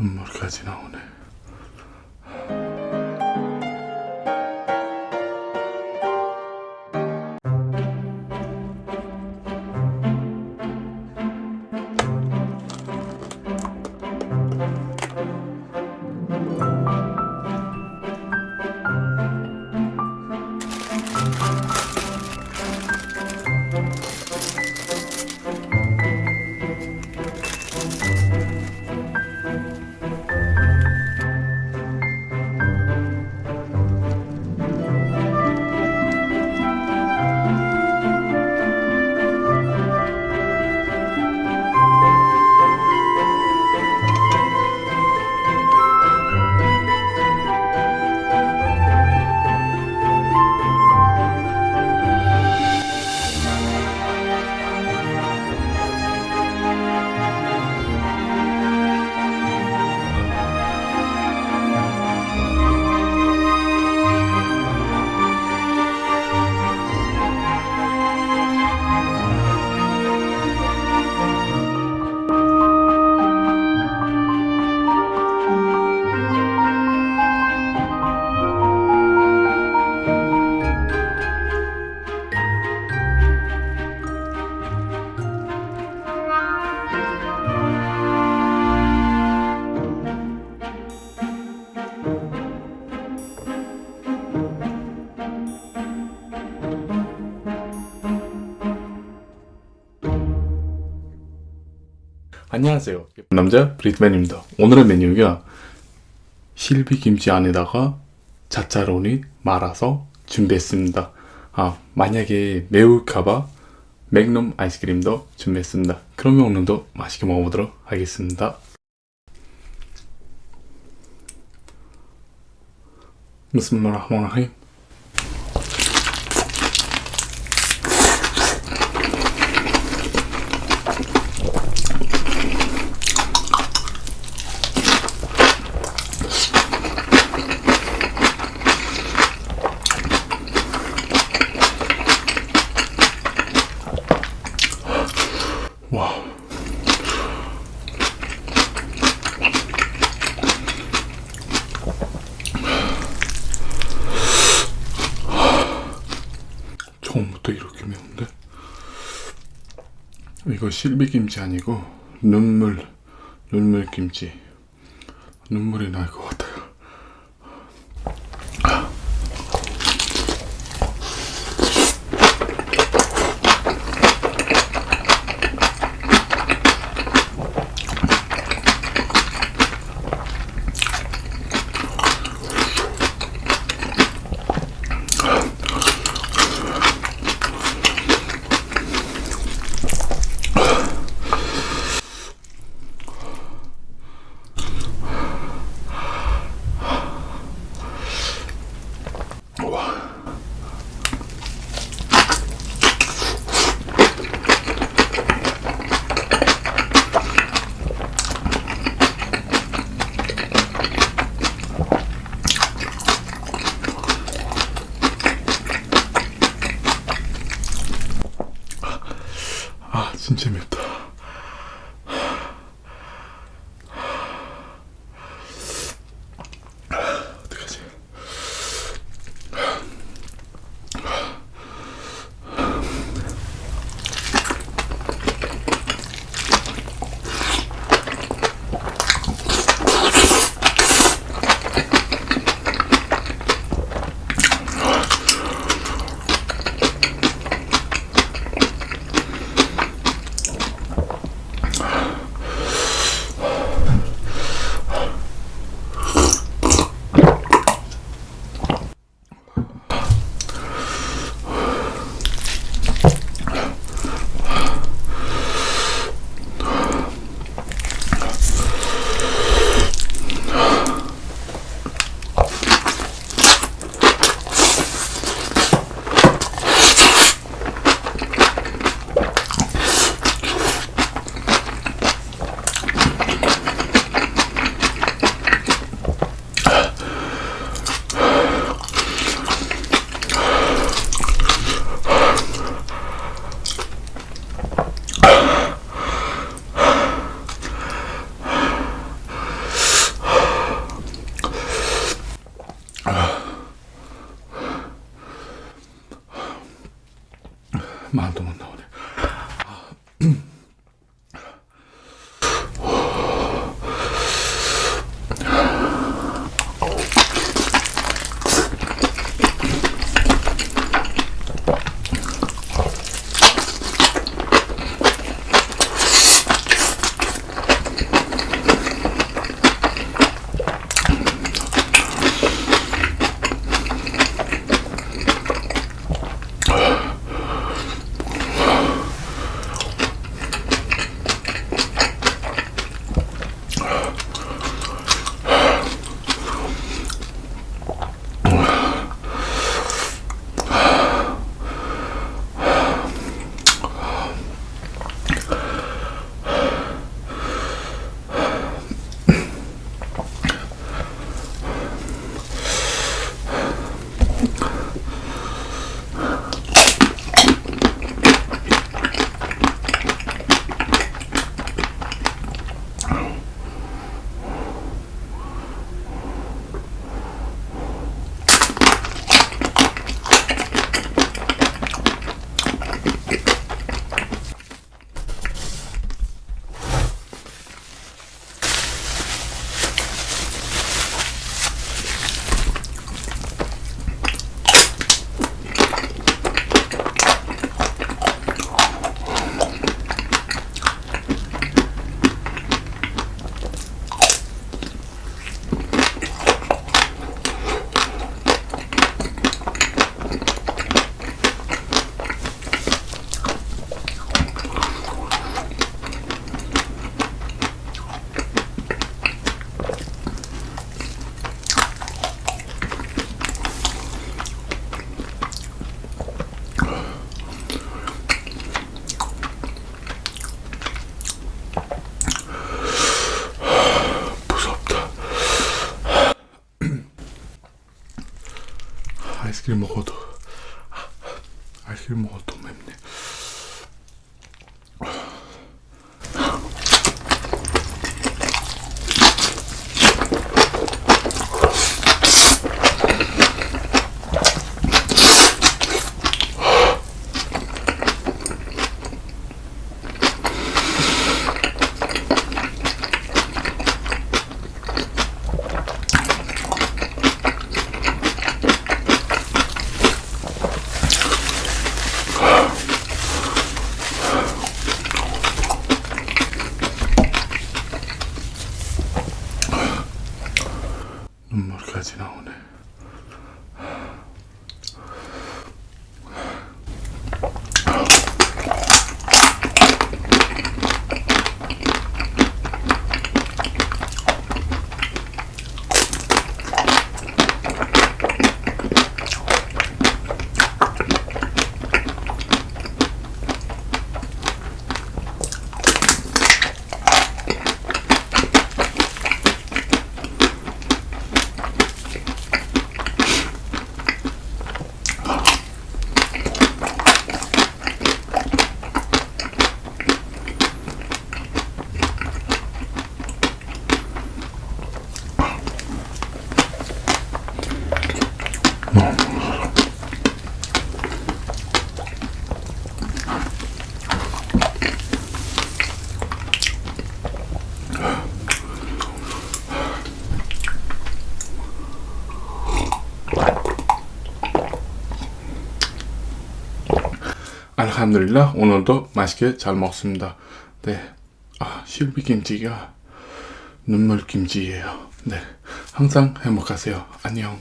مرکزی نمونه 안녕하세요. 남자 브리트맨입니다. 오늘의 메뉴가 실비 김치 안에다가 자차로니 말아서 준비했습니다. 아, 만약에 매울까봐 맥놈 아이스크림도 준비했습니다. 그러면 오늘도 맛있게 먹어보도록 하겠습니다. 비스밀라흐마니르rahim 처음부터 이렇게 매운데? 이거 실비김치 아니고 눈물, 눈물김치. 눈물이 날 것 Málton. 같아요. 알길 먹어 알함드릴라 오늘도 맛있게 잘 먹습니다. 네, 아 실비 김치가 눈물 김치예요. 네, 항상 행복하세요. 안녕.